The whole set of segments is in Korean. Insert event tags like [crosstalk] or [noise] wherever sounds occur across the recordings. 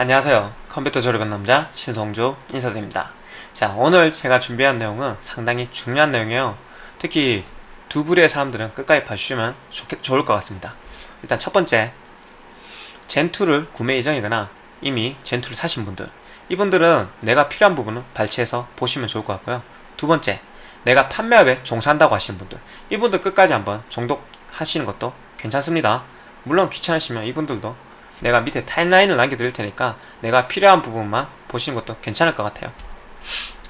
안녕하세요. 컴퓨터 조립한 남자 신성조 인사드립니다. 자 오늘 제가 준비한 내용은 상당히 중요한 내용이에요. 특히 두 부류의 사람들은 끝까지 봐주시면 좋겠, 좋을 것 같습니다. 일단 첫 번째 젠2를 구매 예정이거나 이미 젠2를 사신 분들. 이분들은 내가 필요한 부분은 발췌해서 보시면 좋을 것 같고요. 두 번째 내가 판매업에 종사한다고 하시는 분들. 이분들 끝까지 한번 정독하시는 것도 괜찮습니다. 물론 귀찮으시면 이분들도 내가 밑에 타임라인을 남겨드릴 테니까 내가 필요한 부분만 보시는 것도 괜찮을 것 같아요.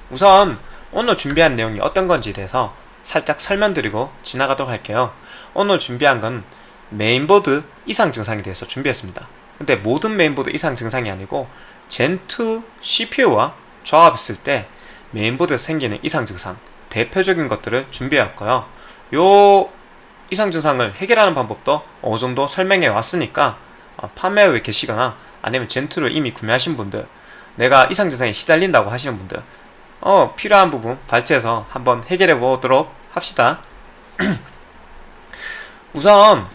우선 오늘 준비한 내용이 어떤 건지에 대해서 살짝 설명드리고 지나가도록 할게요. 오늘 준비한 건 메인보드 이상 증상에 대해서 준비했습니다. 근데 모든 메인보드 이상 증상이 아니고 젠2 CPU와 조합했을 때 메인보드에서 생기는 이상 증상 대표적인 것들을 준비했고요. 요 이상 증상을 해결하는 방법도 어느 정도 설명해 왔으니까 어, 판매회에 계시거나? 아니면 젠트를 이미 구매하신 분들 내가 이상 증상에 시달린다고 하시는 분들 어 필요한 부분 발췌해서 한번 해결해 보도록 합시다. [clears throat] 우선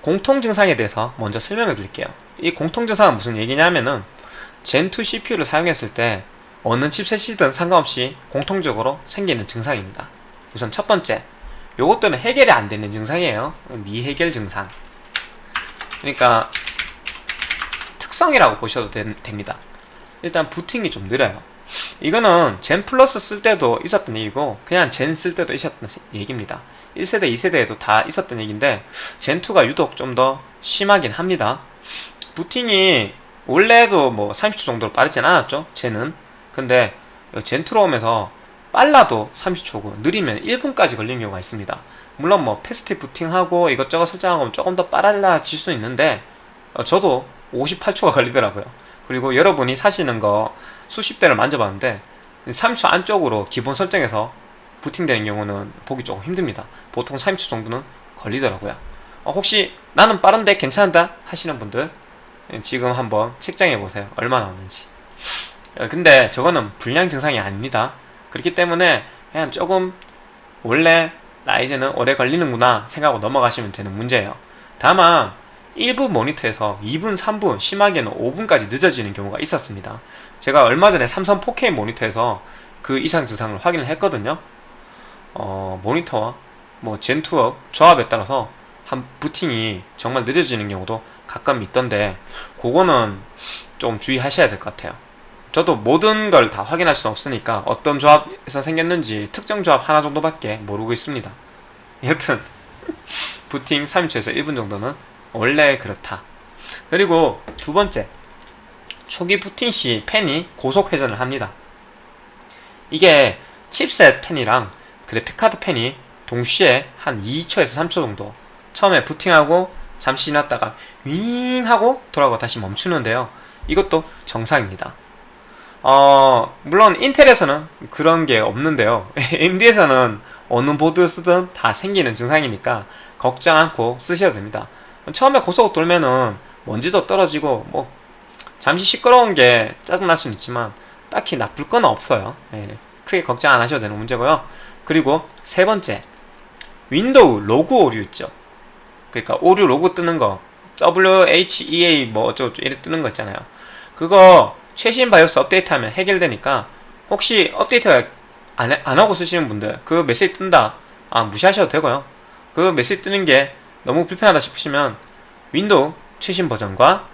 공통 증상에 대해서 먼저 설명해 드릴게요. 이 공통 증상은 무슨 얘기냐면은 젠2 CPU를 사용했을 때 어느 칩셋이든 상관없이 공통적으로 생기는 증상입니다. 우선 첫 번째 요것들은 해결이 안 되는 증상이에요. 미해결 증상. 그러니까 특성이라고 보셔도 되, 됩니다. 일단 부팅이 좀 느려요. 이거는 젠 플러스 쓸 때도 있었던 얘기고 그냥 젠 쓸 때도 있었던 얘기입니다. 1세대 2세대에도 다 있었던 얘기인데 젠2가 유독 좀 더 심하긴 합니다. 부팅이 원래도 뭐 30초 정도로 빠르진 않았죠 젠은. 근데 젠2로 오면서 빨라도 30초고 느리면 1분까지 걸리는 경우가 있습니다. 물론 뭐 패스트 부팅하고 이것저것 설정하고 조금 더 빨라질 수 있는데 어, 저도 58초가 걸리더라고요. 그리고 여러분이 사시는 거 수십 대를 만져봤는데 30초 안쪽으로 기본 설정에서 부팅되는 경우는 보기 조금 힘듭니다. 보통 30초 정도는 걸리더라고요. 어, 혹시 나는 빠른데 괜찮다 하시는 분들 지금 한번 책정해 보세요. 얼마 나오는지. 어, 근데 저거는 불량 증상이 아닙니다. 그렇기 때문에 그냥 조금 원래 라이젠은 오래 걸리는구나 생각하고 넘어가시면 되는 문제예요. 다만 일부 모니터에서 2분, 3분, 심하게는 5분까지 늦어지는 경우가 있었습니다. 제가 얼마 전에 삼성 4K 모니터에서 그 이상 증상을 확인을 했거든요. 어, 모니터와 뭐 젠2업 조합에 따라서 한 부팅이 정말 늦어지는 경우도 가끔 있던데 그거는 좀 주의하셔야 될 것 같아요. 저도 모든 걸 다 확인할 수는 없으니까 어떤 조합에서 생겼는지 특정 조합 하나 정도밖에 모르고 있습니다. 여튼 [laughs] 부팅 3초에서 1분 정도는 원래 그렇다. 그리고 두 번째 초기 부팅 시 팬이 고속 회전을 합니다. 이게 칩셋 팬이랑 그래픽카드 팬이 동시에 한 2초에서 3초 정도 처음에 부팅하고 잠시 지났다가 윙 하고 돌아가고 다시 멈추는데요. 이것도 정상입니다. 어 물론 인텔에서는 그런 게 없는데요. [laughs] AMD에서는 어느 보드 쓰든 다 생기는 증상이니까 걱정 않고 쓰셔도 됩니다 처음에 고속 돌면은 먼지도 떨어지고 뭐 잠시 시끄러운 게 짜증날 수는 있지만 딱히 나쁠 건 없어요. 예, 크게 걱정 안 하셔도 되는 문제고요. 그리고 세 번째 윈도우 로그 오류 있죠. 그러니까 오류 로고 뜨는 거 WHEA 뭐 어쩌고저쩌고 이렇게 뜨는 거 있잖아요. 그거 최신 바이오스 업데이트하면 해결되니까 혹시 업데이트 안, 해, 안 하고 쓰시는 분들 그 메시지 뜬다. 아 무시하셔도 되고요. 그 메시지 뜨는 게 너무 불편하다 싶으시면 윈도우 최신 버전과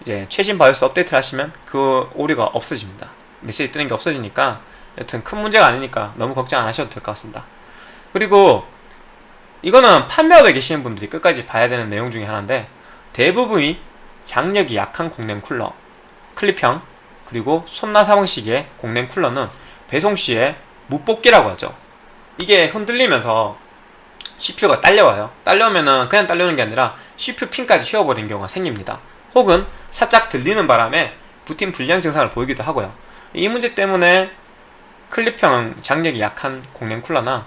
이제 최신 바이오스 업데이트를 하시면 그 오류가 없어집니다. 메시지 뜨는 게 없어지니까 여튼 큰 문제가 아니니까 너무 걱정 안 하셔도 될 것 같습니다. 그리고 이거는 판매업에 계시는 분들이 끝까지 봐야 되는 내용 중에 하나인데 대부분이 장력이 약한 공랭 쿨러 클립형 그리고 손나 사 방식의 공랭 쿨러는 배송 시에 무뽑기라고 하죠. 이게 흔들리면서 CPU가 딸려와요. 딸려오면은 그냥 딸려오는 게 아니라 CPU 핀까지 휘어버리는 경우가 생깁니다. 혹은 살짝 들리는 바람에 부팅 불량 증상을 보이기도 하고요. 이 문제 때문에 클립형 장력이 약한 공랭 쿨러나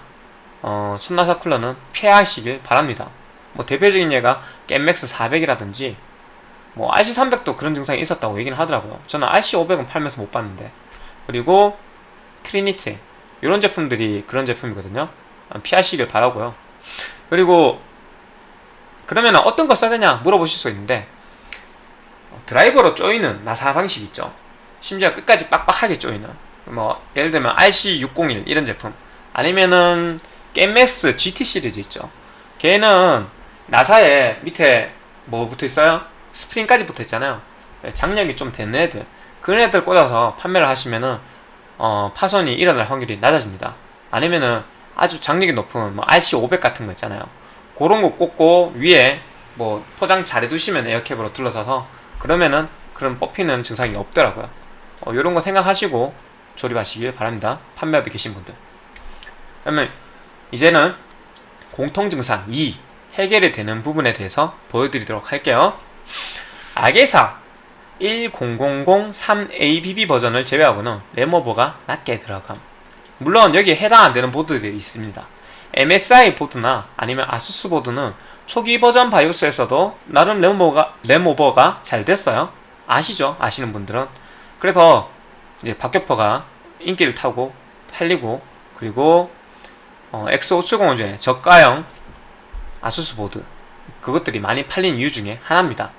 어, 손나사 쿨러는 피하시길 바랍니다. 뭐 대표적인 예가 겜맥스 400이라든지 뭐 RC300도 그런 증상이 있었다고 얘기는 하더라고요. 저는 RC500은 팔면서 못 봤는데. 그리고 트리니티 이런 제품들이 그런 제품이거든요. 피하시길 바라고요 그리고 그러면 어떤 거 써야 되냐 물어보실 수 있는데 어, 드라이버로 조이는 나사 방식 있죠. 심지어 끝까지 빡빡하게 조이는 뭐 예를 들면 RC601 이런 제품 아니면은 게임맥스 GT 시리즈 있죠. 걔는 나사에 밑에 뭐 붙어 있어요? 스프링까지 붙어 있잖아요. 네, 장력이 좀 되는 애들 그런 애들 꽂아서 판매를 하시면은 어, 파손이 일어날 확률이 낮아집니다. 아니면은 아주 장력이 높은 뭐 RC500 같은 거 있잖아요. 그런 거 꽂고 위에 뭐 포장 잘 해두시면 에어캡으로 둘러서서 그러면은 그런 뽑히는 증상이 없더라고요. 어, 이런 거 생각하시고 조립하시길 바랍니다. 판매업에 계신 분들. 그러면 이제는 공통 증상 2 해결이 되는 부분에 대해서 보여드리도록 할게요. 악의사 10003ABB 버전을 제외하고는 램오버가 낮게 들어감. 물론 여기에 해당 안 되는 보드들이 있습니다. MSI 보드나 아니면 아수스 보드는 초기 버전 바이오스에서도 나름 램오버가, 램오버가 잘 됐어요. 아시죠? 아시는 분들은. 그래서 이제 박격퍼가 인기를 타고 팔리고 그리고 어, X570 중에 저가형 아수스 보드 그것들이 많이 팔린 이유 중에 하나입니다.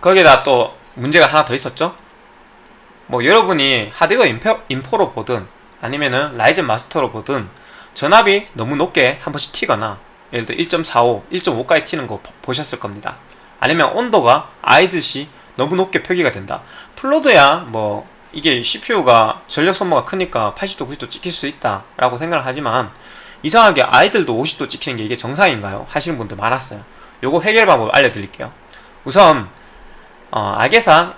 거기에다 또 문제가 하나 더 있었죠. 뭐 여러분이 하드웨어 인포, 인포로 보든 아니면은 라이젠 마스터로 보든 전압이 너무 높게 한 번씩 튀거나 예를 들어 1.45, 1.5까지 튀는 거 보셨을 겁니다. 아니면 온도가 아이들 시 너무 높게 표기가 된다. 플로드야 뭐 이게 CPU가 전력 소모가 크니까 80도, 90도 찍힐 수 있다 라고 생각을 하지만 이상하게 아이들도 50도 찍히는 게 이게 정상인가요? 하시는 분들 많았어요. 요거 해결 방법 알려드릴게요. 우선 어, AGESA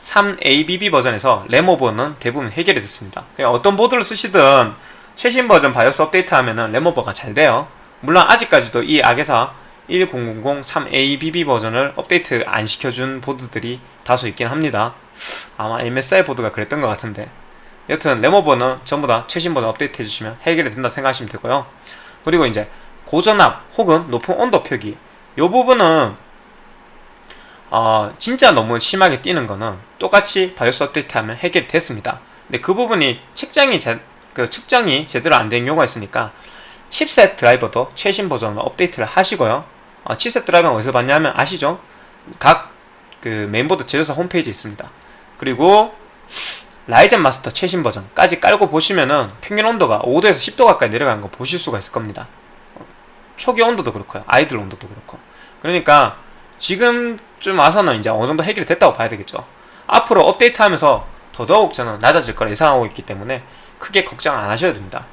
10003ABB 버전에서 램오버는 대부분 해결이 됐습니다. 어떤 보드를 쓰시든 최신 버전 바이오스 업데이트 하면은 램오버가 잘 돼요. 물론 아직까지도 이 AGESA 10003ABB 버전을 업데이트 안 시켜준 보드들이 다소 있긴 합니다. 아마 MSI 보드가 그랬던 것 같은데 여튼 램오버는 전부 다 최신 버전 업데이트 해주시면 해결이 된다 생각하시면 되고요. 그리고 이제 고전압 혹은 높은 온도 표기 이 부분은 어, 진짜 너무 심하게 뛰는 거는 똑같이 바이오스 업데이트 하면 해결이 됐습니다. 근데 그 부분이 측정이 제, 그 측정이 제대로 안 된 경우가 있으니까 칩셋 드라이버도 최신 버전으로 업데이트를 하시고요. 어, 칩셋 드라이버는 어디서 받냐면 아시죠? 각 그 메인보드 제조사 홈페이지에 있습니다. 그리고 라이젠 마스터 최신 버전까지 깔고 보시면은 평균 온도가 5도에서 10도 가까이 내려가는 거 보실 수가 있을 겁니다. 초기 온도도 그렇고요. 아이들 온도도 그렇고. 그러니까 지금 쯤 와서는 이제 어느 정도 해결이 됐다고 봐야 되겠죠. 앞으로 업데이트 하면서 더더욱 저는 낮아질 거라 예상하고 있기 때문에 크게 걱정 안 하셔도 됩니다.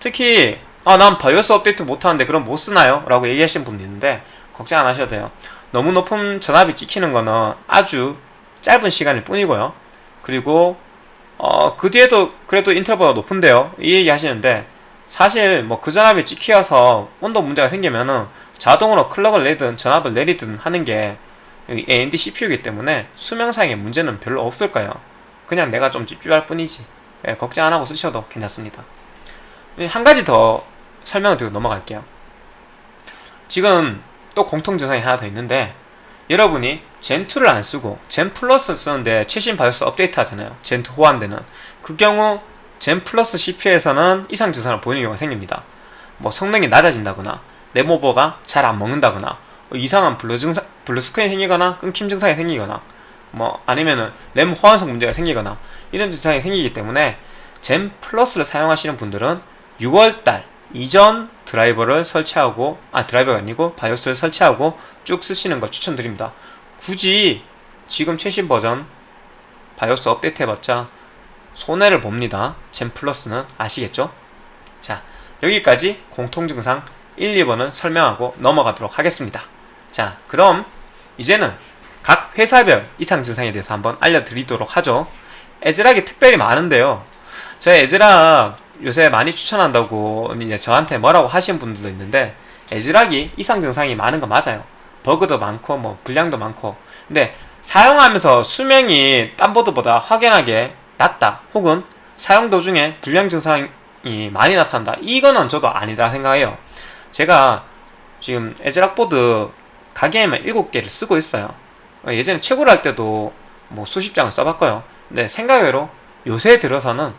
특히 아, 난 바이오스 업데이트 못하는데 그럼 못 쓰나요? 라고 얘기하시는 분도 있는데 걱정 안 하셔도 돼요. 너무 높은 전압이 찍히는 거는 아주 짧은 시간일 뿐이고요. 그리고 어, 그 뒤에도 그래도 인터벌가 높은데요. 이 얘기 하시는데 사실 뭐 그 전압이 찍혀서 온도 문제가 생기면은 자동으로 클럭을 내든 전압을 내리든 하는 게 AMD CPU이기 때문에 수명상의 문제는 별로 없을 거예요. 그냥 내가 좀 집중할 뿐이지. 예, 걱정 안 하고 쓰셔도 괜찮습니다. 한 가지 더 설명을 드리고 넘어갈게요. 지금 또 공통 증상이 하나 더 있는데 여러분이 젠2를 안 쓰고 젠 플러스 쓰는데 최신 바이오스 업데이트 하잖아요. 젠2 호환되는. 그 경우 젠 플러스 CPU에서는 이상 증상을 보이는 경우가 생깁니다. 뭐 성능이 낮아진다거나 램오버가 잘 안 먹는다거나 뭐 이상한 블루 증상, 블루 스크린이 생기거나 끊김 증상이 생기거나 뭐 아니면은 램 호환성 문제가 생기거나 이런 증상이 생기기 때문에 젠 플러스를 사용하시는 분들은 6월달 이전 드라이버를 설치하고 아 드라이버가 아니고 바이오스를 설치하고 쭉 쓰시는 걸 추천드립니다. 굳이 지금 최신 버전 바이오스 업데이트 해봤자 손해를 봅니다. 젠 플러스는 아시겠죠? 자 여기까지 공통증상 1, 2번은 설명하고 넘어가도록 하겠습니다. 자 그럼 이제는 각 회사별 이상 증상에 대해서 한번 알려드리도록 하죠. 애즈락이 특별히 많은데요. 저희 애즈락 요새 많이 추천한다고 이제 저한테 뭐라고 하신 분들도 있는데 애즈락이 이상 증상이 많은 거 맞아요. 버그도 많고 뭐 불량도 많고 근데 사용하면서 수명이 딴 보드보다 확연하게 낮다 혹은 사용 도중에 불량 증상이 많이 나타난다 이거는 저도 아니다 생각해요. 제가 지금 에즈락 보드 가게에만 7개를 쓰고 있어요. 예전에 최고를 할 때도 뭐 수십 장을 써봤고요. 근데 생각외로 요새 들어서는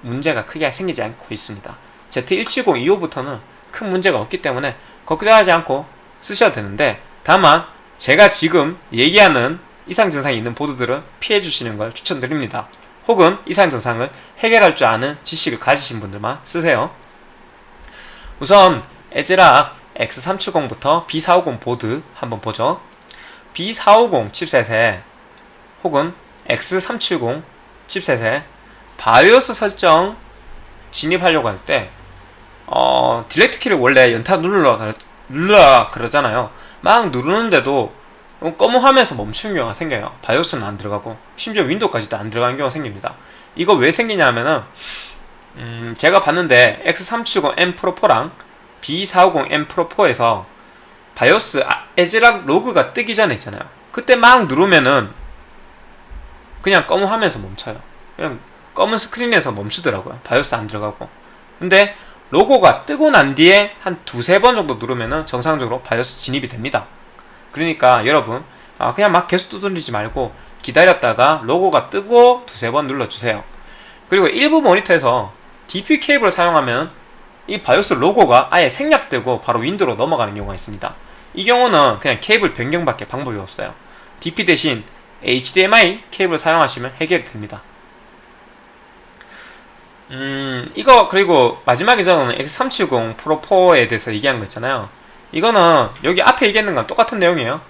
문제가 크게 생기지 않고 있습니다. Z170 이후부터는 큰 문제가 없기 때문에 걱정하지 않고 쓰셔도 되는데 다만 제가 지금 얘기하는 이상 증상이 있는 보드들은 피해 주시는 걸 추천드립니다. 혹은 이상 증상을 해결할 줄 아는 지식을 가지신 분들만 쓰세요. 우선 에즈락 X370부터 B450 보드 한번 보죠. B450 칩셋에 혹은 X370 칩셋에 바이오스 설정 진입하려고 할 때 어, Delete 키를 원래 연타 누르라, 누르라 그러잖아요. 막 누르는데도 검은 화면에서 멈추는 경우가 생겨요. 바이오스는 안 들어가고 심지어 윈도우까지도 안 들어가는 경우가 생깁니다. 이거 왜 생기냐면은 음, 제가 봤는데 X370M Pro 4랑 B450M Pro4에서 바이오스 아, ASRock 로고가 뜨기 전에 있잖아요. 그때 막 누르면은 그냥 검은 화면에서 멈춰요. 그냥 검은 스크린에서 멈추더라고요. 바이오스 안 들어가고. 근데 로고가 뜨고 난 뒤에 한 두세 번 정도 누르면은 정상적으로 바이오스 진입이 됩니다. 그러니까 여러분 아, 그냥 막 계속 두드리지 말고 기다렸다가 로고가 뜨고 두세 번 눌러주세요. 그리고 일부 모니터에서 DP 케이블을 사용하면 이 바이오스 로고가 아예 생략되고 바로 윈도우로 넘어가는 경우가 있습니다. 이 경우는 그냥 케이블 변경밖에 방법이 없어요. DP 대신 HDMI 케이블 사용하시면 해결이 됩니다. 음, 이거 그리고 마지막에 저는 X370 프로 4에 대해서 얘기한 거 있잖아요. 이거는 여기 앞에 얘기했는 건 똑같은 내용이에요.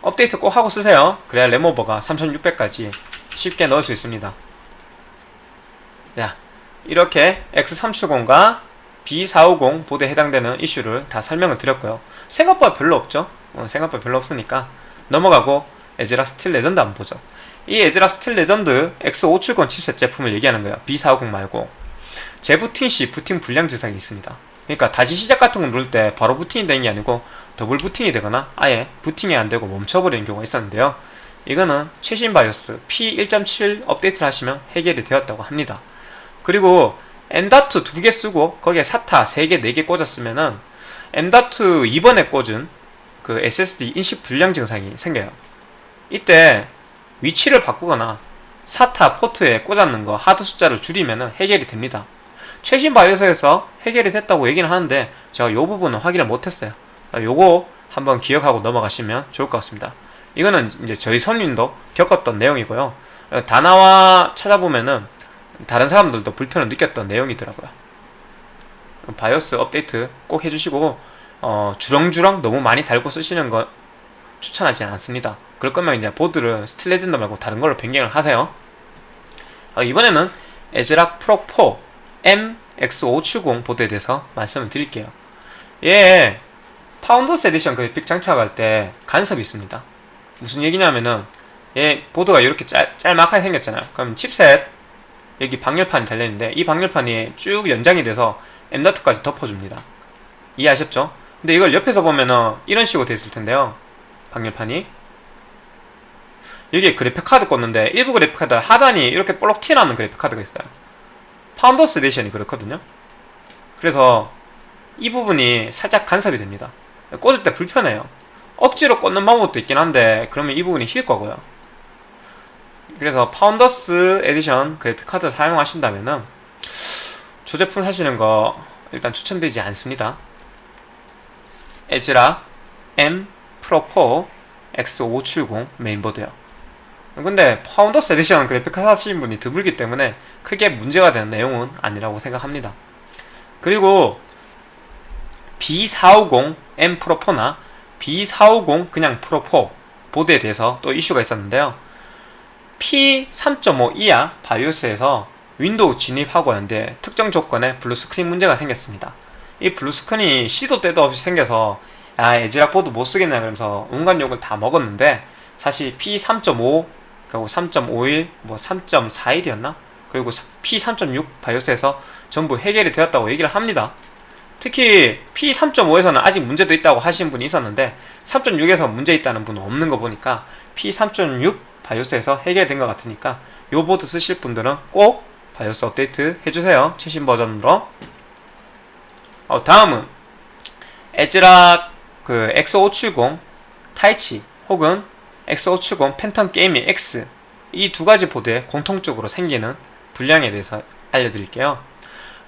업데이트 꼭 하고 쓰세요. 그래야 램오버가 3600까지 쉽게 넣을 수 있습니다. 자, 이렇게 X370과 B450 보드에 해당되는 이슈를 다 설명을 드렸고요. 생각보다 별로 없죠? 어, 생각보다 별로 없으니까 넘어가고 ASRock Steel Legend 한번 보죠. 이 ASRock Steel Legend X570 칩셋 제품을 얘기하는 거예요. B450 말고. 재부팅 시 부팅 불량 증상이 있습니다. 그러니까 다시 시작 같은 거 누를 때 바로 부팅이 되는 게 아니고 더블 부팅이 되거나 아예 부팅이 안 되고 멈춰버리는 경우가 있었는데요. 이거는 최신 바이오스 P1.7 업데이트를 하시면 해결이 되었다고 합니다. 그리고 M.2 두개 쓰고 거기에 SATA 3개, 4개 꽂았으면은 M.2 이번에 꽂은 그 SSD 인식 불량 증상이 생겨요. 이때 위치를 바꾸거나 SATA 포트에 꽂았는 거 하드 숫자를 줄이면 해결이 됩니다. 최신 바이오스에서 해결이 됐다고 얘기는 하는데 제가 이 부분은 확인을 못했어요. 요거 한번 기억하고 넘어가시면 좋을 것 같습니다. 이거는 이제 저희 선님도 겪었던 내용이고요. 다나와 찾아보면은 다른 사람들도 불편을 느꼈던 내용이더라고요. 바이오스 업데이트 꼭 해주시고 어, 주렁주렁 너무 많이 달고 쓰시는 거 추천하지 않습니다. 그럴 거면 이제 보드를 Steel Legend 말고 다른 걸로 변경을 하세요. 어, 이번에는 ASRock Pro 4 M X570 보드에 대해서 말씀을 드릴게요. 얘 Founders Edition 그래픽 장착할 때 간섭이 있습니다. 무슨 얘기냐면은 얘 보드가 이렇게 짤, 짤막하게 생겼잖아요. 그럼 칩셋 여기 방열판이 달려있는데 이 방열판이 쭉 연장이 돼서 M.2까지 덮어줍니다. 이해하셨죠? 근데 이걸 옆에서 보면은 이런 식으로 돼 있을 텐데요. 방열판이 여기에 그래픽카드 꽂는데 일부 그래픽카드 하단이 이렇게 볼록 튀어나오는 그래픽카드가 있어요. Founders Edition이 그렇거든요. 그래서 이 부분이 살짝 간섭이 됩니다. 꽂을 때 불편해요. 억지로 꽂는 방법도 있긴 한데 그러면 이 부분이 휠 거고요. 그래서 Founders Edition 그래픽카드 사용하신다면은 저 제품 사시는 거 일단 추천드리지 않습니다. ASRock M Pro 4 X570 메인보드요. 근데 Founders Edition 그래픽카드 사시는 분이 드물기 때문에 크게 문제가 되는 내용은 아니라고 생각합니다. 그리고 B450 M Pro 4나 B450 그냥 프로 4 보드에 대해서 또 이슈가 있었는데요. P3.5 이하 바이오스에서 윈도우 진입하고 하는데 특정 조건에 블루스크린 문제가 생겼습니다. 이 블루스크린이 시도 때도 없이 생겨서 아 ASRock 보드 못 쓰겠네 그러면서 온갖 욕을 다 먹었는데 사실 P3.5 그리고 3.51, 뭐 3.41이었나? 그리고 P3.6 바이오스에서 전부 해결이 되었다고 얘기를 합니다. 특히 P3.5에서는 아직 문제도 있다고 하신 분이 있었는데 3.6에서 문제 있다는 분은 없는 거 보니까 P3.6 바이오스에서 해결된 것 같으니까 요 보드 쓰실 분들은 꼭 바이오스 업데이트 해주세요. 최신 버전으로. 어, 다음은 ASRock 그 X570 Taichi 혹은 X570 Phantom Gaming X 이 두 가지 보드에 공통적으로 생기는 불량에 대해서 알려드릴게요.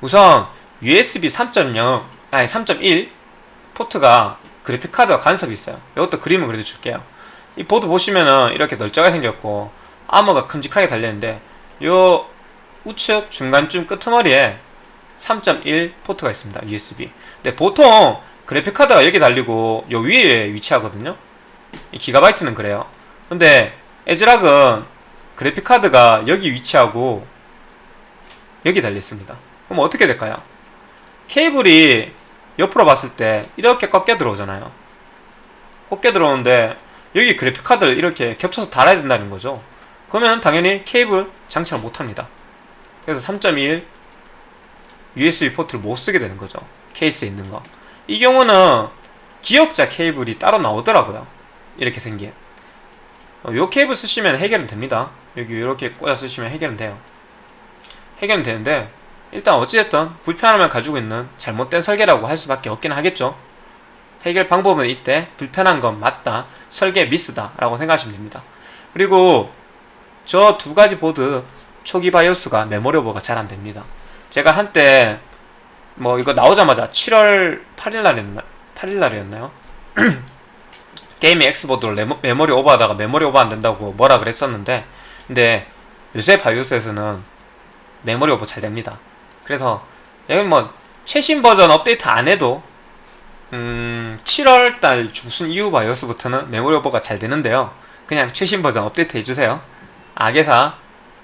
우선 USB 3.0 아니 3.1 포트가 그래픽카드가 간섭이 있어요 이것도 그림을 그려줄게요 이 보드 보시면은 이렇게 널쩍하게 생겼고 아머가 큼직하게 달려있는데 요 우측 중간쯤 끄트머리에 3.1 포트가 있습니다 USB 근데 보통 그래픽카드가 여기 달리고 요 위에 위치하거든요. 이 기가바이트는 그래요. 근데 에즈락은 그래픽카드가 여기 위치하고 여기 달려있습니다. 그럼 어떻게 될까요? 케이블이 옆으로 봤을 때 이렇게 꺾여 들어오잖아요. 꺾여 들어오는데 여기 그래픽카드를 이렇게 겹쳐서 달아야 된다는 거죠. 그러면 당연히 케이블 장착을 못합니다. 그래서 3.1 USB 포트를 못 쓰게 되는 거죠. 케이스에 있는 거 이 경우는 기억자 케이블이 따로 나오더라고요. 이렇게 생긴. 이 어, 케이블 쓰시면 해결은 됩니다. 여기 이렇게 꽂아 쓰시면 해결은 돼요. 해결은 되는데 일단 어찌됐든 불편함을 가지고 있는 잘못된 설계라고 할 수밖에 없긴 하겠죠 해결 방법은 이때 불편한 건 맞다 설계 미스다 라고 생각하시면 됩니다. 그리고 저 두 가지 보드 초기 바이오스가 메모리 오버가 잘 안됩니다. 제가 한때 뭐 이거 나오자마자 7월 8일날이었나 8일날이었나요? [clears throat] Gaming X 보드를 메모리 오버하다가 메모리 오버 안된다고 뭐라 그랬었는데 근데 요새 바이오스에서는 메모리 오버 잘 됩니다. 그래서 여기 뭐 최신 버전 업데이트 안 해도 음 7월달 중순 이후 바이오스부터는 메모리 오버가 잘 되는데요. 그냥 최신 버전 업데이트 해주세요. AGESA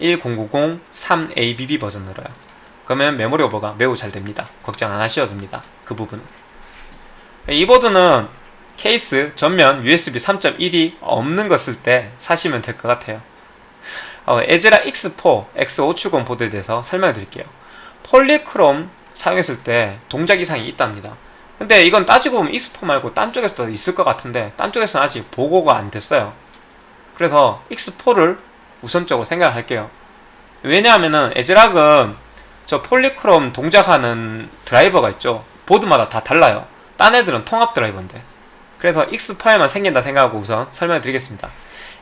1003 ABB 버전으로요. 그러면 메모리 오버가 매우 잘 됩니다. 걱정 안 하셔도 됩니다. 그 부분은. 이 보드는 케이스 전면 USB 3.1이 없는 거 쓸 때 사시면 될 것 같아요. 어, ASRock X4 X570 보드에 대해서 설명해 드릴게요. Polychrome 사용했을 때 동작 이상이 있답니다 근데 이건 따지고 보면 X4 말고 딴 쪽에서도 있을 것 같은데 딴 쪽에서는 아직 보고가 안 됐어요. 그래서 X4를 우선적으로 생각할게요. 왜냐하면은 ASRock은 저 Polychrome 동작하는 드라이버가 있죠. 보드마다 다 달라요. 딴 애들은 통합 드라이버인데. 그래서 X4에만 생긴다 생각하고 우선 설명해 드리겠습니다.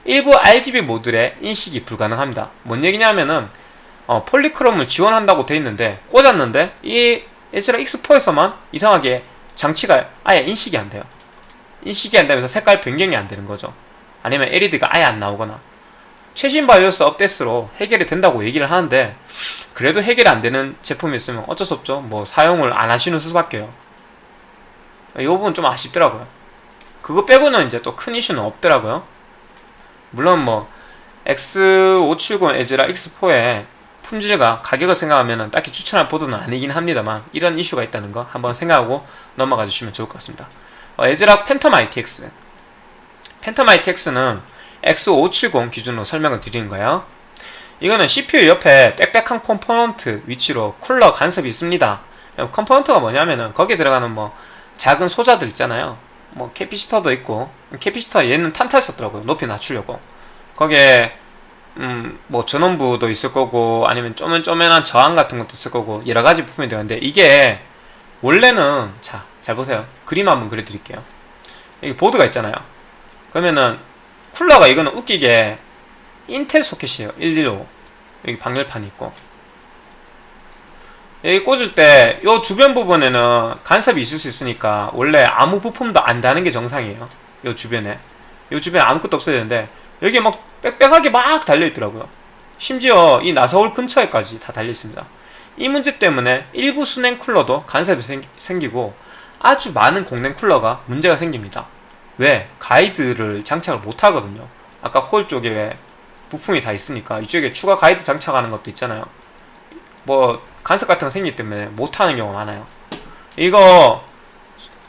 일부 RGB 모듈의 인식이 불가능합니다. 뭔 얘기냐면은 어, Polychrome을 지원한다고 돼 있는데 꽂았는데 이 ASRock X4에서만 이상하게 장치가 아예 인식이 안 돼요. 인식이 안 되면서 색깔 변경이 안 되는 거죠. 아니면 LED가 아예 안 나오거나. 최신 바이오스 업데이트로 해결이 된다고 얘기를 하는데 그래도 해결이 안 되는 제품이 있으면 어쩔 수 없죠. 뭐 사용을 안 하시는 수밖에요. 이 부분 좀 아쉽더라고요. 그거 빼고는 이제 또 큰 이슈는 없더라고요. 물론 뭐 X570 에즈라 X4의 품질과 가격을 생각하면 딱히 추천할 보드는 아니긴 합니다만 이런 이슈가 있다는 거 한번 생각하고 넘어가 주시면 좋을 것 같습니다. 어, ASRock Phantom ITX Phantom ITX는 X570 기준으로 설명을 드리는 거예요. 이거는 CPU 옆에 빽빽한 component 위치로 쿨러 간섭이 있습니다. component가 뭐냐면은 거기에 들어가는 뭐 작은 소자들 있잖아요. 뭐 capacitor도 있고 capacitor 얘는 탄탈 썼더라고요. 높이 낮추려고. 거기에 음, 뭐 전원부도 있을 거고 아니면 쪼맨쪼맨한 저항 같은 것도 있을 거고 여러 가지 부품이 되는데 이게 원래는 자 잘 보세요. 그림 한번 그려 드릴게요. 여기 보드가 있잖아요. 그러면은 쿨러가 이거는 웃기게 인텔 소켓이에요. 115 여기 방열판이 있고. 여기 꽂을 때 이 주변 부분에는 간섭이 있을 수 있으니까 원래 아무 부품도 안 다는 게 정상이에요. 이 주변에. 이 주변에 아무것도 없어야 되는데 여기 막 빽빽하게 막 달려있더라고요. 심지어 이 나서울 근처에까지 다 달려있습니다. 이 문제 때문에 일부 수냉 쿨러도 간섭이 생, 기고 아주 많은 공냉 쿨러가 문제가 생깁니다. 왜? 가이드를 장착을 못하거든요. 아까 홀 쪽에 왜 부품이 다 있으니까 이쪽에 추가 가이드 장착하는 것도 있잖아요. 뭐 간섭 같은 거 생기기 때문에 못하는 경우가 많아요. 이거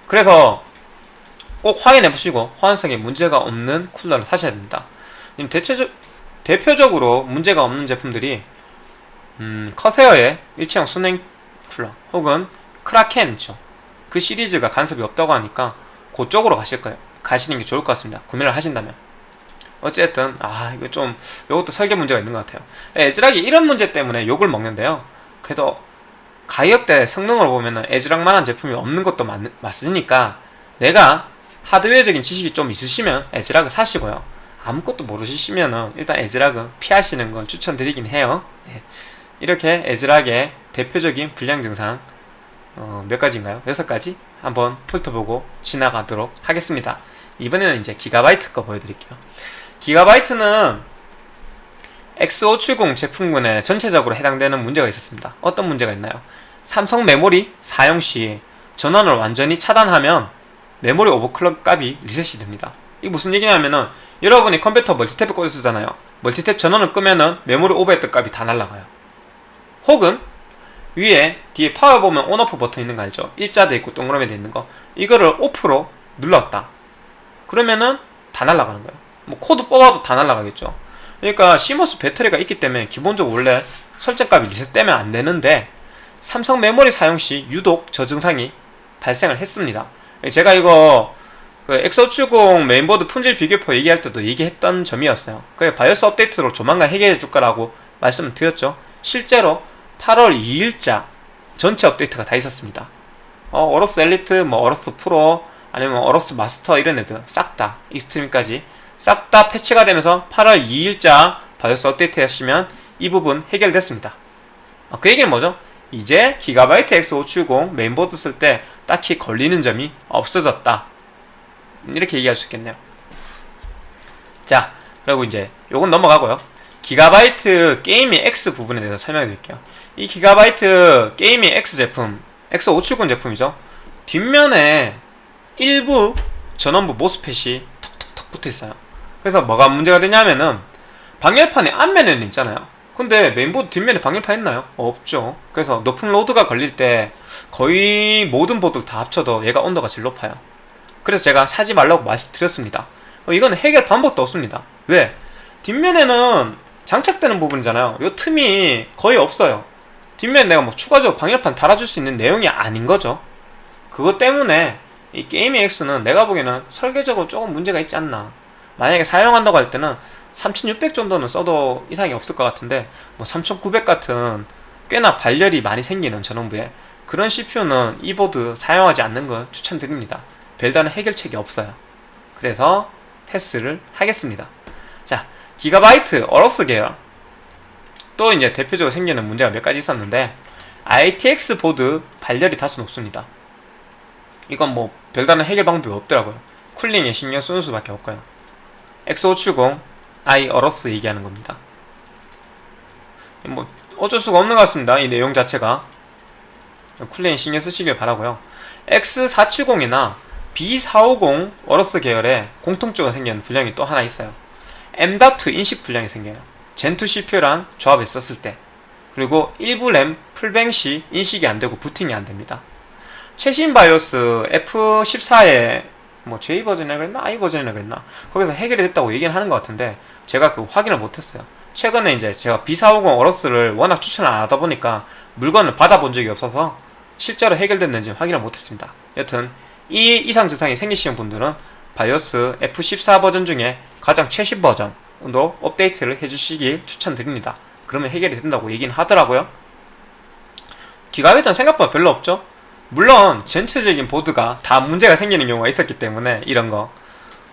그래서 꼭 확인해 보시고 호환성에 문제가 없는 쿨러를 사셔야 됩니다 대체적, 대표적으로 문제가 없는 제품들이 음, 커세어의 일체형 순행 쿨러 혹은 크라켄이죠. 그 시리즈가 간섭이 없다고 하니까 그쪽으로 가실 거예요. 가시는 게 좋을 것 같습니다. 구매를 하신다면. 어쨌든 아 이거 좀 이것도 설계 문제가 있는 것 같아요. 에즈락이 이런 문제 때문에 욕을 먹는데요. 그래도 가격대 성능을 보면은 에즈락만한 제품이 없는 것도 맞, 맞으니까 내가 하드웨어적인 지식이 좀 있으시면 에즈락을 사시고요 아무것도 모르시면은 일단 에즈락은 피하시는 건 추천드리긴 해요 네. 이렇게 에즈락의 대표적인 불량 증상 어, 몇 가지인가요? 여섯 가지 한번 훑어보고 지나가도록 하겠습니다. 이번에는 이제 기가바이트 거 보여드릴게요. 기가바이트는 X570 제품군에 전체적으로 해당되는 문제가 있었습니다. 어떤 문제가 있나요? 삼성 메모리 사용 시 전원을 완전히 차단하면 메모리 overclock 값이 리셋이 됩니다. 이게 무슨 얘기냐면은 여러분이 컴퓨터 멀티탭에 꽂아 쓰잖아요. 멀티탭 전원을 끄면은 메모리 오버했던 값이 다 날라가요. 혹은 위에 뒤에 파워 보면 on off 버튼 있는 거 알죠? 일자 돼 있고 동그라미 돼 있는 거 이거를 off로 눌렀다. 그러면은 다 날라가는 거예요. 뭐 코드 뽑아도 다 날라가겠죠. 그러니까 CMOS 배터리가 있기 때문에 기본적으로 원래 설정값이 리셋되면 안 되는데 삼성 메모리 사용 시 유독 저 증상이 발생을 했습니다. 제가 이거 그 X570 메인보드 품질 비교표 얘기할 때도 얘기했던 점이었어요. 그 BIOS 업데이트로 조만간 해결해 줄 거라고 말씀을 드렸죠. 실제로 8월 2일자 전체 업데이트가 다 있었습니다. 어, AORUS Elite, 뭐 AORUS Pro, 아니면 AORUS Master 이런 애들 싹 다 Extreme까지 싹 다 패치가 되면서 8월 2일자 BIOS 업데이트 하시면 이 부분 해결됐습니다. 어, 그 얘기는 뭐죠? 이제 기가바이트 X570 메인보드 쓸 때 딱히 걸리는 점이 없어졌다. 이렇게 얘기할 수 있겠네요. 자, 그리고 이제 요건 넘어가고요. 기가바이트 게이밍 X 부분에 대해서 설명해 드릴게요. 이 기가바이트 게이밍 X 제품, X570 제품이죠. 뒷면에 일부 전원부 MOSFET이 턱턱턱 붙어 있어요. 그래서 뭐가 문제가 되냐면은 방열판의 앞면에는 있잖아요. 근데 메인보드 뒷면에 방열판 있나요? 없죠. 그래서 높은 load가 걸릴 때 거의 모든 보드를 다 합쳐도 얘가 온도가 제일 높아요. 그래서 제가 사지 말라고 말씀드렸습니다. 어, 이건 해결 방법도 없습니다. 왜? 뒷면에는 장착되는 부분이잖아요. 이 틈이 거의 없어요. 뒷면에 내가 뭐 추가적으로 방열판 달아줄 수 있는 내용이 아닌 거죠. 그것 때문에 이 게이밍 X는 내가 보기에는 설계적으로 조금 문제가 있지 않나. 만약에 사용한다고 할 때는 3600 정도는 써도 이상이 없을 것 같은데 뭐 3900 같은 꽤나 발열이 많이 생기는 전원부에 그런 CPU는 이 보드 사용하지 않는 걸 추천드립니다. 별다른 해결책이 없어요. 그래서 패스를 하겠습니다. 자, 기가바이트 AORUS 계열 또 이제 대표적으로 생기는 문제가 몇 가지 있었는데 ITX 보드 발열이 다소 높습니다. 이건 뭐 별다른 해결 방법이 없더라고요. 쿨링에 신경 쓰는 수밖에 없고요. X570 i 어로스 얘기하는 겁니다. 뭐 어쩔 수가 없는 것 같습니다. 이 내용 자체가 쿨링에 신경 쓰시길 바라고요. X470이나 B450 어로스 계열에 공통적으로 생기는 불량이 또 하나 있어요. M.2 인식 불량이 생겨요. 젠2 CPU랑 조합했었을 때 그리고 일부 램 풀뱅 시 인식이 안되고 부팅이 안됩니다. 최신 바이오스 F14에 뭐 J 버전이라 그랬나 I 버전이라 그랬나 거기서 해결이 됐다고 얘기는 하는 것 같은데 제가 그 확인을 못했어요. 최근에 이제 제가 B450 어로스를 워낙 추천을 안 하다 보니까 물건을 받아본 적이 없어서 실제로 해결됐는지 확인을 못했습니다. 여튼 이 이상 증상이 생기시는 분들은 바이오스 F14 버전 중에 가장 최신 버전도 업데이트를 해주시길 추천드립니다. 그러면 해결이 된다고 얘기는 하더라고요. 기가바이트는 생각보다 별로 없죠? 물론 전체적인 보드가 다 문제가 생기는 경우가 있었기 때문에 이런 거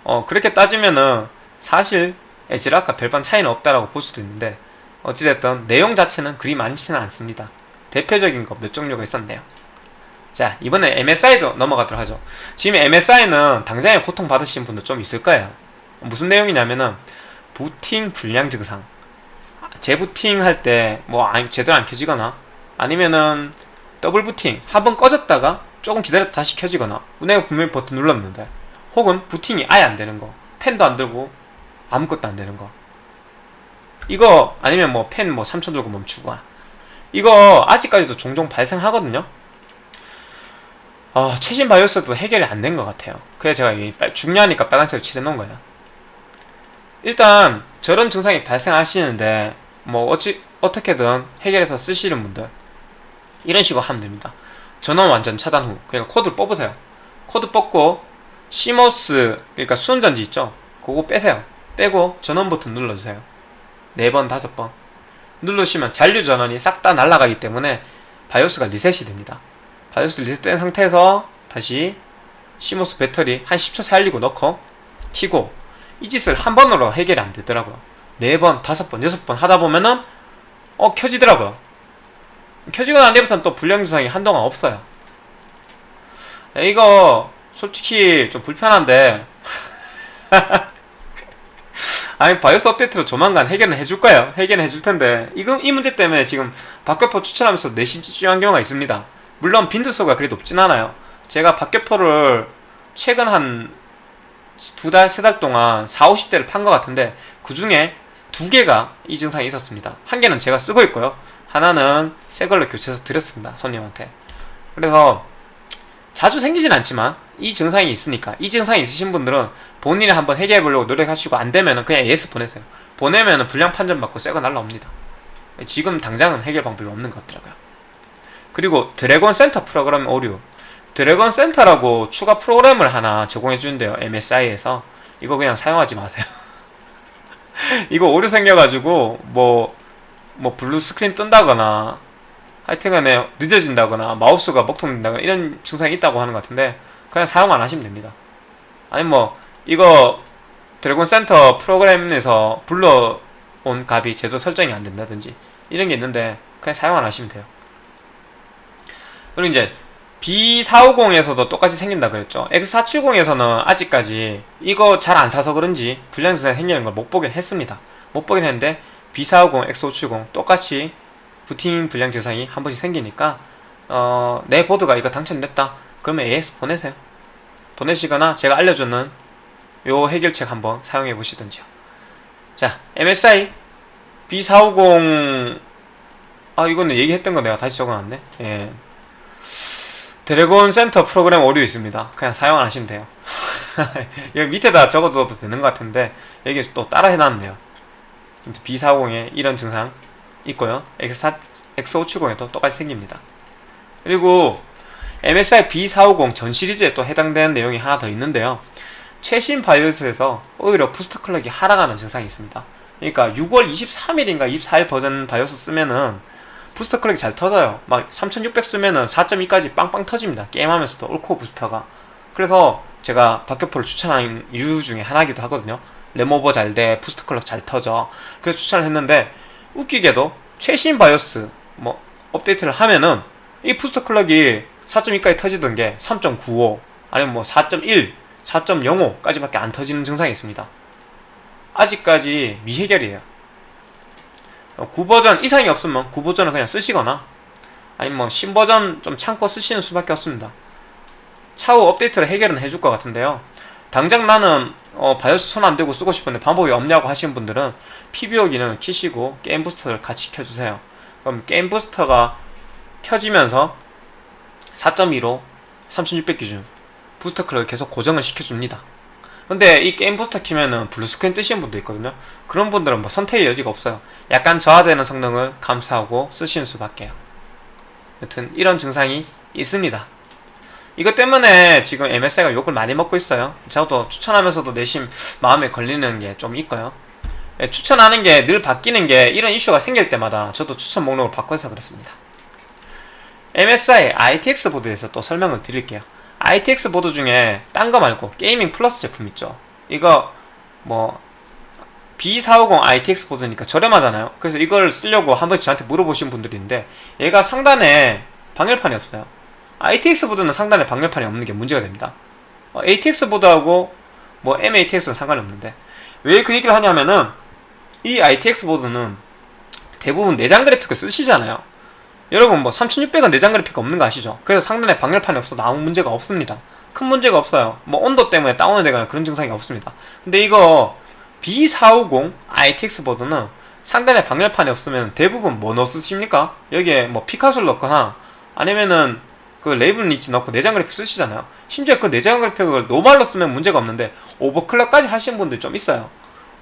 어, 그렇게 따지면은 사실 에지락과 별반 차이는 없다라고 볼 수도 있는데 어찌됐든 내용 자체는 그리 많지는 않습니다. 대표적인 거몇 종류가 있었네요. 자 이번에 MSI도 넘어가도록 하죠. 지금 MSI는 당장에 고통받으신 분도 좀 있을 거예요. 무슨 내용이냐면은 부팅 불량 증상 재부팅 할 때 뭐 제대로 안 켜지거나 아니면은 더블 부팅 한 번 꺼졌다가 조금 기다렸다 다시 켜지거나 내가 분명히 버튼 눌렀는데 혹은 부팅이 아예 안 되는 거 펜도 안 들고 아무것도 안 되는 거 이거 아니면 뭐 펜뭐 3천 들고 멈추고 이거 아직까지도 종종 발생하거든요 어, 최신 BIOS도 해결이 안 된 것 같아요 그래서 제가 이 중요하니까 빨간색을 칠해놓은 거예요 일단 저런 증상이 발생하시는데 뭐 어찌 어떻게든 해결해서 쓰시는 분들 이런 식으로 하면 됩니다. 전원 완전 차단 후 그러니까 코드를 뽑으세요. 코드 뽑고 CMOS 그러니까 수은전지 있죠? 그거 빼세요. 빼고 전원 버튼 눌러주세요. 네 번, 다섯 번 누르시면 잔류 전원이 싹 다 날아가기 때문에 바이오스가 리셋이 됩니다. 바이오스 리셋된 상태에서 다시 시모스 배터리 한 10초 살리고 넣고 키고 이 짓을 한 번으로 해결이 안 되더라고요. 네 번, 다섯 번, 여섯 번 하다 보면은 어 켜지더라고요. 켜지고 난 뒤부터는 또 불량 증상이 한동안 없어요. 야, 이거 솔직히 좀 불편한데 [laughs] 아니 바이오스 업데이트로 조만간 해결은 해줄 거예요 해결은 해줄 텐데 이거 이 문제 때문에 지금 박격포 추천하면서 내심 집중한 경우가 있습니다 물론 빈도수가 그리 높진 않아요 제가 박격포를 최근 한 두 달, 세 달 동안 4, 50대를 판 것 같은데 그 중에 두 개가 이 증상이 있었습니다. 한 개는 제가 쓰고 있고요. 하나는 새 걸로 교체해서 드렸습니다. 손님한테. 그래서 자주 생기진 않지만 이 증상이 있으니까 이 증상이 있으신 분들은 본인이 한번 해결해 보려고 노력하시고 안 되면은 그냥 AS 보내세요. 보내면은 불량 판정 받고 새 거 날라옵니다. 지금 당장은 해결 방법이 없는 것 같더라고요. 그리고 Dragon Center 프로그램 오류 Dragon Center라고 추가 프로그램을 하나 제공해 주는데요. MSI에서 이거 그냥 사용하지 마세요. [laughs] 이거 오류 생겨가지고 뭐 뭐 blue screen 뜬다거나 하여튼간에 늦어진다거나 마우스가 먹통된다거나 이런 증상이 있다고 하는 것 같은데 그냥 사용 안 하시면 됩니다. 아니 뭐 이거 드래곤 센터 프로그램에서 불러온 값이 제도 설정이 안 된다든지 이런 게 있는데 그냥 사용 안 하시면 돼요. 그리고 이제 B450에서도 똑같이 생긴다 그랬죠. X470에서는 아직까지 이거 잘 안 사서 그런지 불량증상이 생기는 걸 못 보긴 했습니다. 못 보긴 했는데 B450, X570 똑같이 부팅 불량 증상이 한 번씩 생기니까 어, 내 보드가 이거 당첨됐다. 그러면 AS 보내세요. 보내시거나 제가 알려주는 요 해결책 한번 사용해 보시든지요. 자, MSI B450 아 이거는 얘기했던 거 내가 다시 적어놨네. 예. 드래곤 센터 프로그램 오류 있습니다. 그냥 사용 안 하시면 돼요. [laughs] 여기 밑에다 적어둬도 되는 것 같은데 여기 또 따라 해놨네요. B450에 이런 증상 있고요. X4, X570에도 똑같이 생깁니다. 그리고 MSI B450 전 시리즈에 또 해당되는 내용이 하나 더 있는데요. 최신 BIOS에서 오히려 boost clock이 하락하는 증상이 있습니다. 그러니까 6월 23일인가 24일 버전 BIOS 쓰면은 booster clock이 잘 터져요. 막 3600 쓰면은 4.2까지 빵빵 터집니다. 게임하면서도 all core booster가. 그래서 제가 박격포를 추천한 이유 중에 하나이기도 하거든요. 램오버 잘 돼, 부스터 클럭 잘 터져. 그래서 추천을 했는데 웃기게도 최신 바이오스 뭐 업데이트를 하면은 이 부스터 클럭이 4.2까지 터지던 게 3.95 아니면 뭐 4.1, 4.05까지밖에 안 터지는 증상이 있습니다. 아직까지 미해결이에요. 9버전 이상이 없으면 9버전을 그냥 쓰시거나 아니면 뭐 신버전 좀 참고 쓰시는 수밖에 없습니다. 차후 업데이트를 해결은 해줄 것 같은데요. 당장 나는 어, BIOS 손 안 대고 쓰고 싶은데 방법이 없냐고 하시는 분들은 PBO 기능을 키시고 Game Booster를 같이 켜주세요. 그럼 Game Booster가 켜지면서 4.2로 3600 기준 booster clock을 계속 고정을 시켜줍니다. 근데 이 Game Booster 키면은 blue screen 뜨시는 분도 있거든요. 그런 분들은 뭐 선택의 여지가 없어요. 약간 저하되는 성능을 감수하고 쓰시는 수밖에요. 여튼 이런 증상이 있습니다. 이것 때문에 지금 MSI가 욕을 많이 먹고 있어요. 저도 추천하면서도 내심 마음에 걸리는 게 좀 있고요. 예, 추천하는 게 늘 바뀌는 게 이런 이슈가 생길 때마다 저도 추천 목록을 바꿔서 그렇습니다. MSI ITX 보드에서 또 설명을 드릴게요. ITX 보드 중에 딴 거 말고 게이밍 플러스 제품 있죠. 이거 뭐 B450 ITX 보드니까 저렴하잖아요. 그래서 이걸 쓰려고 한 번씩 저한테 물어보신 분들이 있는데 얘가 상단에 방열판이 없어요. ITX 보드는 상단에 방열판이 없는 게 문제가 됩니다. 어, ATX 보드하고 뭐 MATX는 상관이 없는데 왜 그 얘기를 하냐면은 이 ITX 보드는 대부분 내장 그래픽을 쓰시잖아요. 여러분 뭐 3600은 내장 그래픽 없는 거 아시죠? 그래서 상단에 방열판이 없어도 아무 문제가 없습니다. 큰 문제가 없어요. 뭐 온도 때문에 다운이 되거나 그런 증상이 없습니다. 근데 이거 B450 ITX 보드는 상단에 방열판이 없으면 대부분 뭐 넣어 쓰십니까? 여기에 뭐 피카소를 넣거나 아니면은 그 Raven Ridge 넣고 내장 그래픽 쓰시잖아요. 심지어 그 내장 그래픽을 normal로 쓰면 문제가 없는데 overclock까지 하시는 분들 좀 있어요.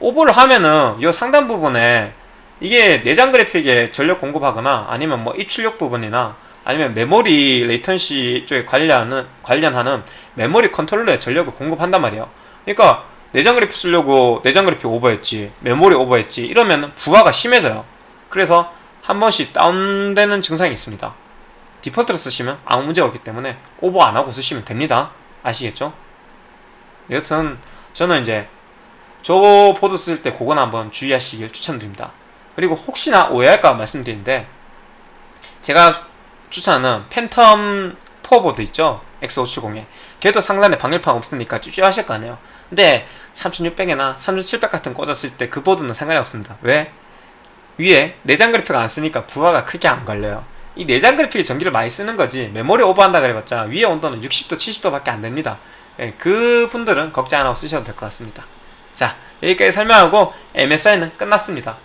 오버를 하면은 이 상단 부분에 이게 내장 그래픽에 전력 공급하거나 아니면 뭐 입출력 부분이나 아니면 메모리 latency 쪽에 관련하는 관련하는 메모리 컨트롤러에 전력을 공급한단 말이에요. 그러니까 내장 그래픽 쓰려고 내장 그래픽 오버했지 메모리 오버했지 이러면 부하가 심해져요. 그래서 한 번씩 다운되는 증상이 있습니다. 디폴트로 쓰시면 아무 문제가 없기 때문에 오버 안 하고 쓰시면 됩니다. 아시겠죠? 여튼 저는 이제 저 보드 쓸 때 그건 한번 주의하시길 추천드립니다. 그리고 혹시나 오해할까 말씀드리는데 제가 추천하는 팬텀 4 보드 있죠? X570에. 걔도 상단에 방열판 없으니까 주저하실 거 아니에요. 근데 3600이나 3700 같은 거 꽂았을 때 그 보드는 상관이 없습니다. 왜? 위에 내장 그래픽 안 쓰니까 부하가 크게 안 걸려요. 이 내장 그래픽이 전기를 많이 쓰는 거지 메모리 오버한다 그래봤자 위에 온도는 60도 70도 밖에 안 됩니다. 예, 그 분들은 걱정 안 하고 쓰셔도 될 것 같습니다. 자 여기까지 설명하고 MSI는 끝났습니다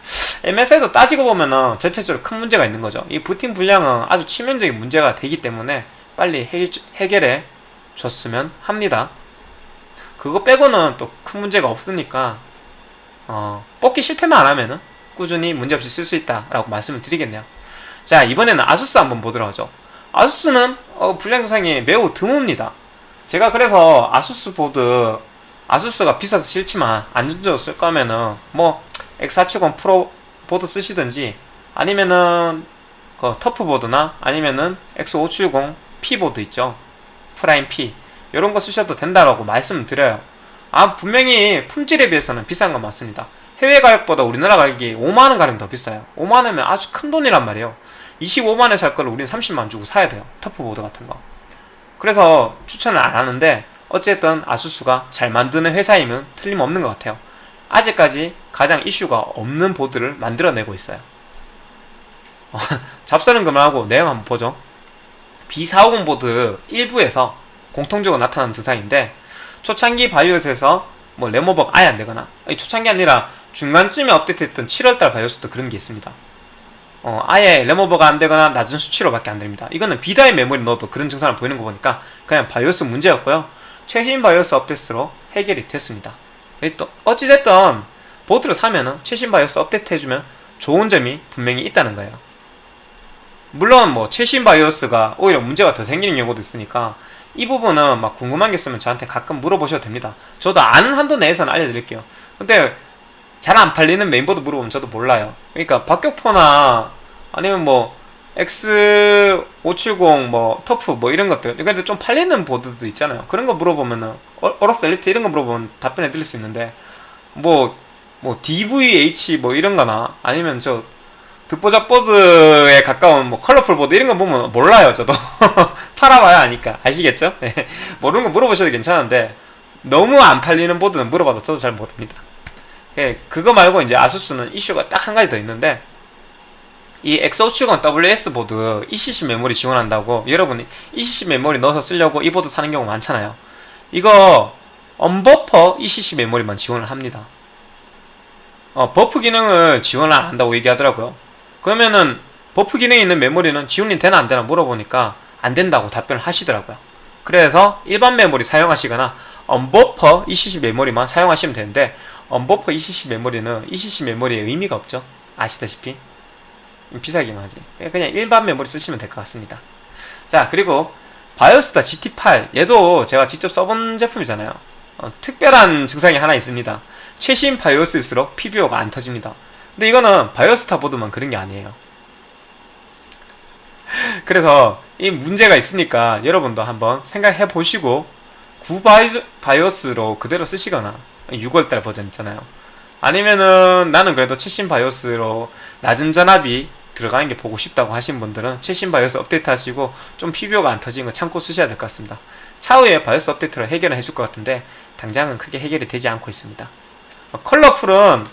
MSI도 따지고 보면은 전체적으로 큰 문제가 있는 거죠. 이 부팅 불량은 아주 치명적인 문제가 되기 때문에 빨리 해, 해결해 줬으면 합니다. 그거 빼고는 또 큰 문제가 없으니까 어, 뽑기 실패만 안 하면은 꾸준히 문제없이 쓸 수 있다라고 말씀을 드리겠네요. 자 이번에는 아수스 한번 보도록 하죠. 아수스는 어, 불량 증상이 매우 드뭅니다. 제가 그래서 아수스 보드 아수스가 비싸서 싫지만 안전적으로 쓸 거면은 뭐 X470 프로 보드 쓰시든지 아니면은 그 터프 보드나 아니면은 X570 P 보드 있죠? 프라임 P. 이런 거 쓰셔도 된다라고 말씀을 드려요. 아 분명히 품질에 비해서는 비싼 건 맞습니다. 해외 가격보다 우리나라 가격이 5만원 가량 더 비싸요. 5만원이면 아주 큰 돈이란 말이에요. 25만원에 살 거를 우리는 30만원 주고 사야 돼요. 터프 보드 같은 거. 그래서 추천을 안 하는데 어쨌든 아수스가 잘 만드는 회사이면 틀림없는 것 같아요 아직까지 가장 이슈가 없는 보드를 만들어내고 있어요. [laughs] 잡사는 그만하고 내용 한번 보죠. B450 보드 일부에서 공통적으로 나타나는 증상인데 초창기 바이오스에서 뭐 레모버가 아예 안 되거나 아니, 초창기 아니라 중간쯤에 업데이트했던 7월달 바이오스도 그런 게 있습니다. 어, 아예 램오버가 안 되거나 낮은 수치로 밖에 안 됩니다. 이거는 B-die 메모리 넣어도 그런 증상을 보이는 거 보니까 그냥 바이오스 문제였고요. 최신 바이오스 업데이트로 해결이 됐습니다. 또 어찌됐든 보드를 사면은 최신 바이오스 업데이트 해주면 좋은 점이 분명히 있다는 거예요. 물론 뭐 최신 바이오스가 오히려 문제가 더 생기는 경우도 있으니까 이 부분은 막 궁금한 게 있으면 저한테 가끔 물어보셔도 됩니다. 저도 아는 한도 내에서는 알려드릴게요. 근데 잘 안 팔리는 메인보드 물어보면 저도 몰라요. 그러니까 박격포나 아니면 뭐 X570 뭐 터프 뭐 이런 것들 그래도 좀 팔리는 보드도 있잖아요. 그런 거 물어보면은 어, 어로스 엘리트 이런 거 물어보면 답변해 드릴 수 있는데 뭐 뭐 DVH 뭐 이런 거나 아니면 저 듣보잡 보드에 가까운 뭐 컬러풀 보드 이런 거 보면 몰라요 저도 [laughs] 팔아봐야 아니까 아시겠죠? [laughs] 네. 모르는 거 물어보셔도 괜찮은데 너무 안 팔리는 보드는 물어봐도 저도 잘 모릅니다 예, 그거 말고 이제 아수스는 이슈가 딱 한 가지 더 있는데 이 X570 WS 보드 ECC 메모리 지원한다고 여러분이 ECC 메모리 넣어서 쓰려고 이 보드 사는 경우 많잖아요 이거 unbuffer ECC 메모리만 지원을 합니다. 어, 버퍼 기능을 지원을 안 한다고 얘기하더라고요. 그러면은 버퍼 기능이 있는 메모리는 지원이 되나 안 되나 물어보니까 안 된다고 답변을 하시더라고요. 그래서 일반 메모리 사용하시거나 unbuffer ECC 메모리만 사용하시면 되는데 unbuffer ECC 메모리는 ECC 메모리의 의미가 없죠. 아시다시피. 비싸기만 하지. 그냥 일반 메모리 쓰시면 될 것 같습니다. 자 그리고 바이오스타 GT8 얘도 제가 직접 써본 제품이잖아요. 어, 특별한 증상이 하나 있습니다. 최신 바이오스일수록 PBO가 안 터집니다. 근데 이거는 바이오스타 보드만 그런 게 아니에요. [laughs] 그래서 이 문제가 있으니까 여러분도 한번 생각해 보시고 구바이오스로 그대로 쓰시거나 6월달 버전 있잖아요. 아니면은 나는 그래도 최신 바이오스로 낮은 전압이 들어가는 게 보고 싶다고 하신 분들은 최신 바이오스 업데이트 하시고 좀 PBO가 안 터지는 거 참고 쓰셔야 될 것 같습니다 차후에 바이오스 업데이트로 해결을 해줄 것 같은데 당장은 크게 해결이 되지 않고 있습니다 어, 컬러풀은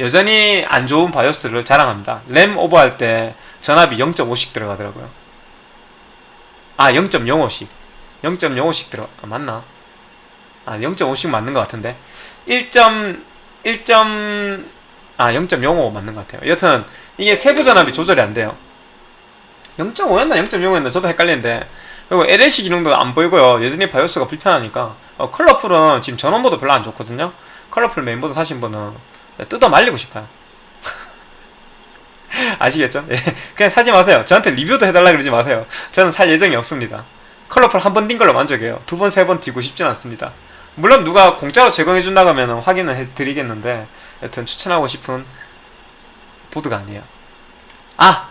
여전히 안 좋은 바이오스를 자랑합니다 램 오버할 때 전압이 0.5씩 들어가더라고요 아 0.05씩 0.05씩 들어 아, 맞나? 아 0.5씩 맞는 것 같은데 1. 1. 아 0.05 맞는 것 같아요 여튼 이게 세부 전압이 조절이 안 돼요. 0.5였나 0.05였나 저도 헷갈리는데. 그리고 LLC 기능도 안 보이고요. 여전히 바이오스가 불편하니까. 어, 컬러풀은 지금 전원부도 별로 안 좋거든요. 컬러풀 메인보드 사신 분은 뜯어 말리고 싶어요. [laughs] 아시겠죠? 예, 그냥 사지 마세요. 저한테 리뷰도 해달라 그러지 마세요. 저는 살 예정이 없습니다. 컬러풀 한번뛴 걸로 만족해요. 두 번, 세번 뛰고 싶진 않습니다. 물론 누가 공짜로 제공해준다고 하면 확인을 해드리겠는데 여튼 추천하고 싶은 보드가 아니에요 아!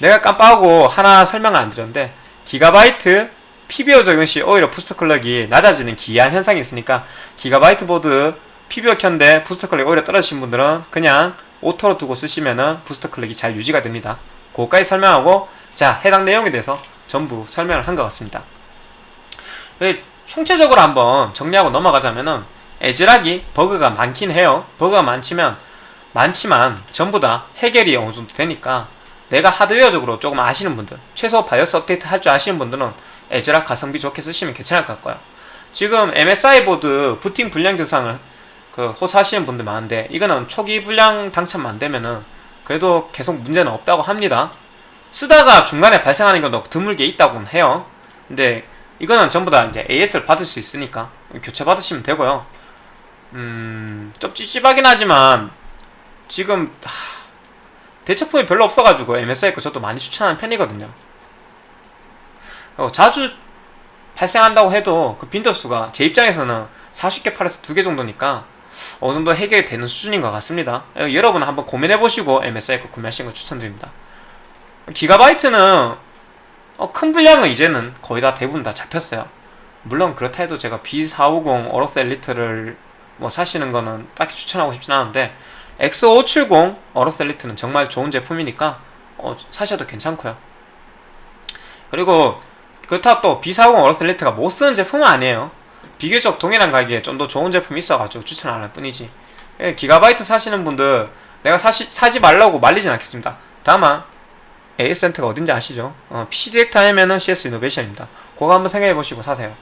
내가 깜빡하고 하나 설명을 안 드렸는데 기가바이트 PBO 적용 시 오히려 boost clock이 낮아지는 기이한 현상이 있으니까 기가바이트 보드 PBO 켰는데 boost clock이 오히려 떨어지신 분들은 그냥 auto로 두고 쓰시면은 boost clock이 잘 유지가 됩니다 그거까지 설명하고 자 해당 내용에 대해서 전부 설명을 한 것 같습니다 그 총체적으로 한번 정리하고 넘어가자면은 애즈락이 버그가 많긴 해요. 버그가 많지만 많지만 전부 다 해결이 어느 정도 되니까 내가 하드웨어적으로 조금 아시는 분들 최소 바이오스 업데이트 할 줄 아시는 분들은 에즈락 가성비 좋게 쓰시면 괜찮을 것 같고요. 지금 MSI 보드 부팅 불량 증상을 그 호소하시는 분들 많은데 이거는 초기 불량 당첨만 안 되면은 그래도 계속 문제는 없다고 합니다. 쓰다가 중간에 발생하는 경우도 드물게 있다고는 해요. 근데 이거는 전부 다 이제 AS를 받을 수 있으니까 교체 받으시면 되고요. 음, 좀 찝찝하긴 하지만 지금 하, 대처품이 별로 없어가지고 MSI 거 저도 많이 추천하는 편이거든요. 어, 자주 발생한다고 해도 그 빈도수가 제 입장에서는 40개 팔아서 2개 정도니까 어느 정도 해결이 되는 수준인 것 같습니다. 어, 여러분 한번 고민해보시고 MSI 거 구매하시는 거 추천드립니다. 기가바이트는 어, 큰 분량은 이제는 거의 다 대부분 다 잡혔어요. 물론 그렇다 해도 제가 B450 어로스 엘리트를 뭐 사시는 거는 딱히 추천하고 싶진 않은데 X570 어로스 엘리트는 정말 좋은 제품이니까 어, 사셔도 괜찮고요. 그리고 그렇다 또 B450 어로스 엘리트가 못 쓰는 제품은 아니에요. 비교적 동일한 가격에 좀 더 좋은 제품이 있어가지고 추천 안할 뿐이지. 예, 기가바이트 사시는 분들 내가 사시, 사지 말라고 말리진 않겠습니다. 다만 AS 센터가 어딘지 아시죠? 어, PC 디렉트 하면은 CS 이노베이션입니다. 그거 한번 생각해 보시고 사세요.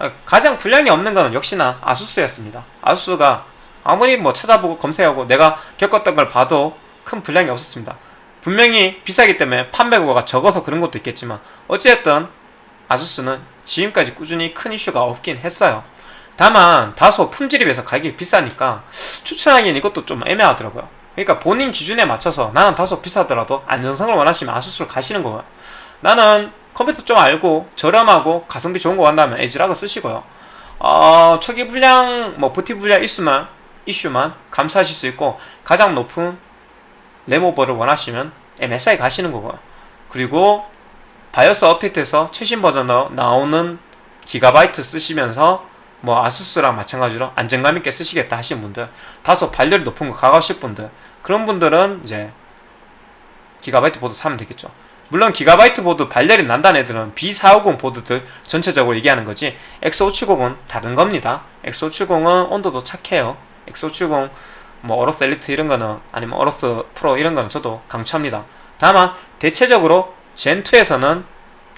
어, 가장 불량이 없는 거는 역시나 아수스였습니다. 아수스가 아무리 뭐 찾아보고 검색하고 내가 겪었던 걸 봐도 큰 분량이 없었습니다. 분명히 비싸기 때문에 판매고가 적어서 그런 것도 있겠지만 어찌됐든 아수스는 지금까지 꾸준히 큰 이슈가 없긴 했어요. 다만 다소 품질에 비해서 가격이 비싸니까 추천하기엔 이것도 좀 애매하더라고요. 그러니까 본인 기준에 맞춰서 나는 다소 비싸더라도 안전성을 원하시면 아수스를 가시는 거예요. 나는 컴퓨터 좀 알고 저렴하고 가성비 좋은 거 간다면 에즈락을 쓰시고요. 어, 초기 불량, 뭐 부티 불량 이슈만 이슈만 감수하실 수 있고 가장 높은 램오버를 원하시면 MSI 가시는 거고요. 그리고 바이오스 업데이트에서 최신 버전으로 나오는 기가바이트 쓰시면서 뭐 아수스랑 마찬가지로 안정감 있게 쓰시겠다 하시는 분들 다소 발열이 높은 거 각오하실 분들 그런 분들은 이제 기가바이트 보드 사면 되겠죠. 물론 기가바이트 보드 발열이 난다는 얘기는 B450 보드들 전체적으로 얘기하는 거지 X570은 다른 겁니다. X570은 온도도 착해요 X570 뭐 AORUS Elite 이런 거는 아니면 AORUS Pro 이런 거는 저도 강추합니다. 다만 대체적으로 Zen2에서는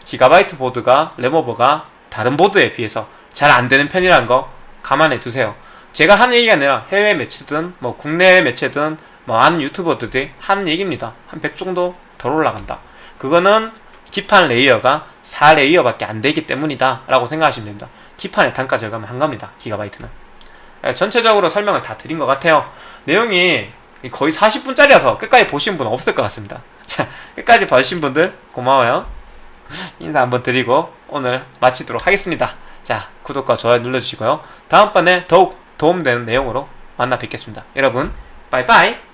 기가바이트 보드가 램오버가 다른 보드에 비해서 잘 안되는 편이라는 거 감안해 두세요. 제가 하는 얘기가 아니라 해외 매체든 뭐 국내 매체든 뭐 아는 유튜버들이 하는 얘기입니다. 한 100 정도 덜 올라간다. 그거는 기판 레이어가 4레이어밖에 안 되기 때문이다 라고 생각하시면 됩니다. 기판의 단가 절감을 한 겁니다. 기가바이트는. 예, 전체적으로 설명을 다 드린 것 같아요. 내용이 거의 40분짜리라서 끝까지 보신 분 없을 것 같습니다. 자 끝까지 봐주신 분들 고마워요. 인사 한번 드리고 오늘 마치도록 하겠습니다. 자 구독과 좋아요 눌러주시고요. 다음번에 더욱 도움되는 내용으로 만나 뵙겠습니다. 여러분 빠이빠이